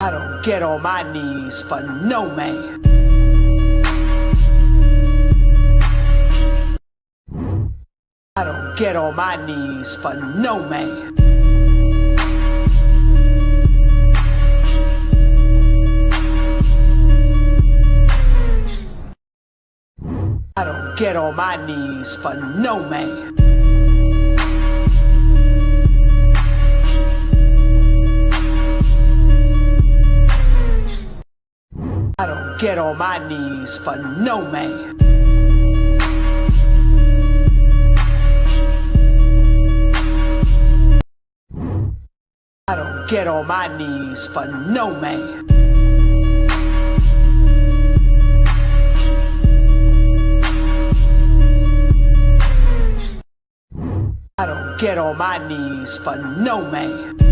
I don't get on my knees for no man. I don't get on my knees for no man. I don't get on my knees for no man. I don't get on my knees for no man. I don't get on my knees for no man. I don't get on my knees for no man.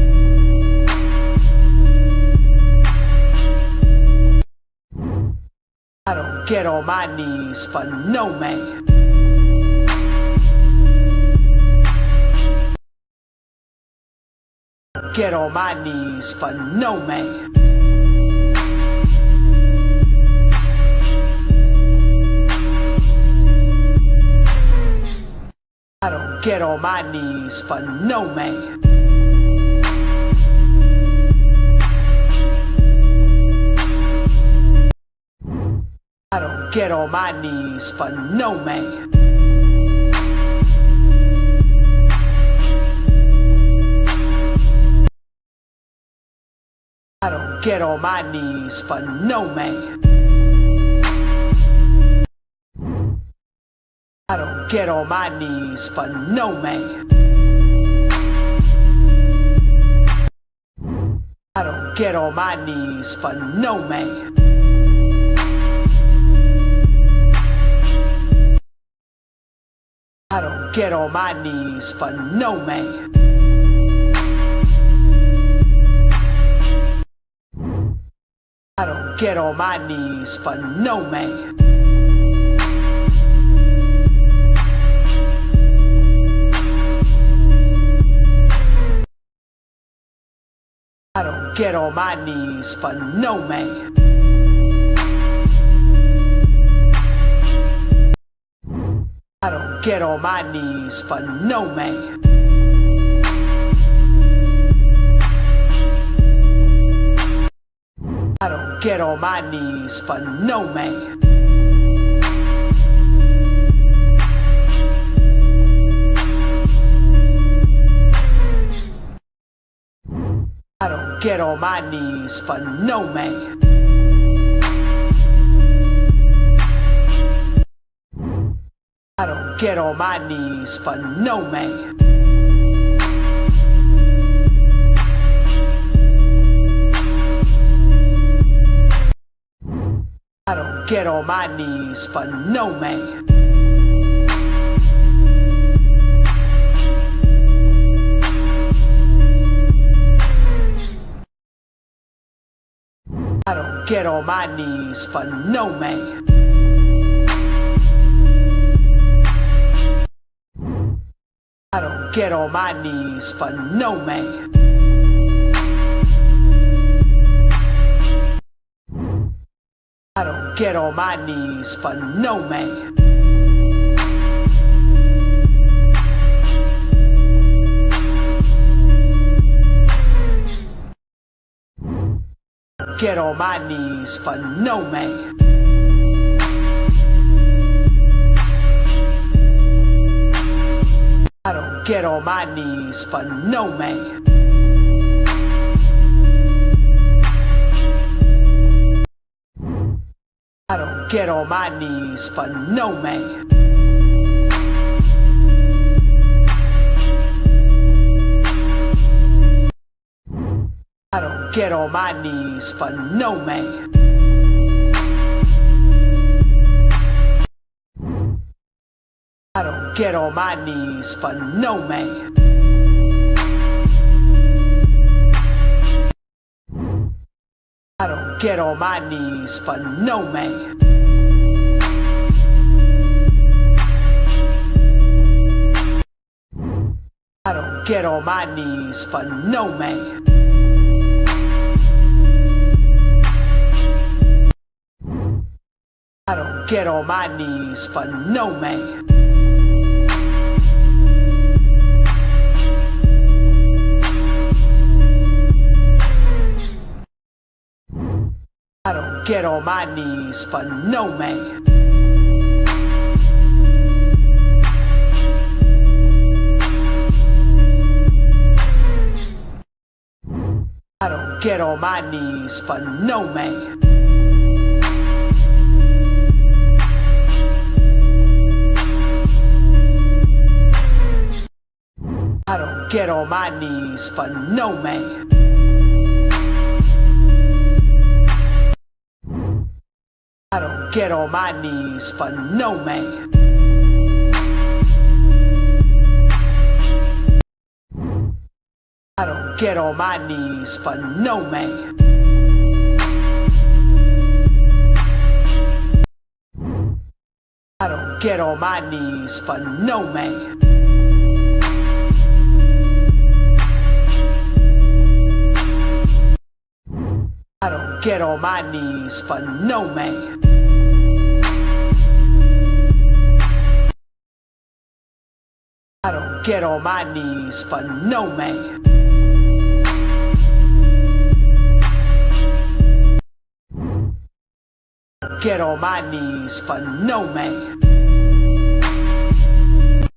I don't get on my knees for no man. Get on my knees for no man. I don't get on my knees for no man. Get on my knees for no man. I don't get on my knees for no man. I don't get on my knees for no man. I don't get on my knees for no man. Get on my knees for no man. I don't get on my knees for no man. I don't get on my knees for no man. I don't get on my knees for no man. I don't get on my knees for no man. I don't get on my knees for no man. I don't get on my knees for no man. I don't get on my knees for no man. I don't get on my knees for no man. Get on my knees for no man. I don't get on my knees for no man. Get on my knees for no man. I don't get on my knees for no man. I don't get on my knees for no man. I don't get on my knees for no man. get on my knees for no man. I don't get on my knees for no man. I don't get on my knees for no man. I don't get on my knees for no man. Get on my knees for no man. I don't get on my knees for no man. I don't get on my knees for no man. I don't get on my knees for no man. I don't get on my knees for no man. I don't get on my knees for no man. Get on my knees for no man. I don't get on my knees for no man. Get on my knees for no man.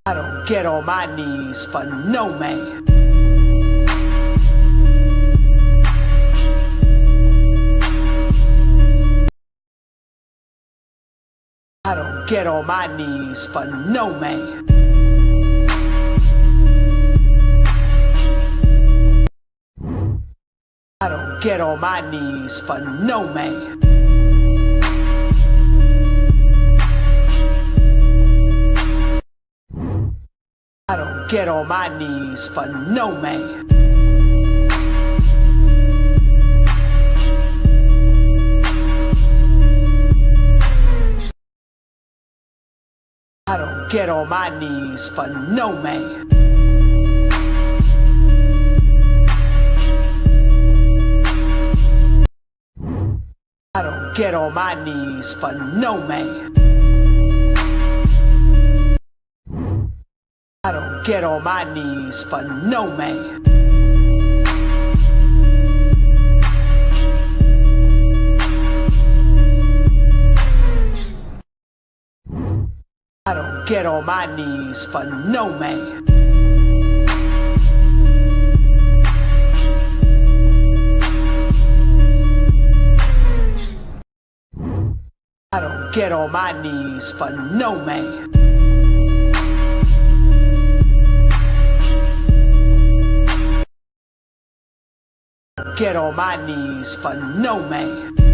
I don't get on my knees for no man. I don't get on my knees for no man. I don't get on my knees for no man. I don't get on my knees for no man. I don't get on my knees for no man. I don't get on my knees for no man. I don't get on my knees for no man. I don't get on my knees for no man. I don't get on my knees for no man. Get on my knees for no man.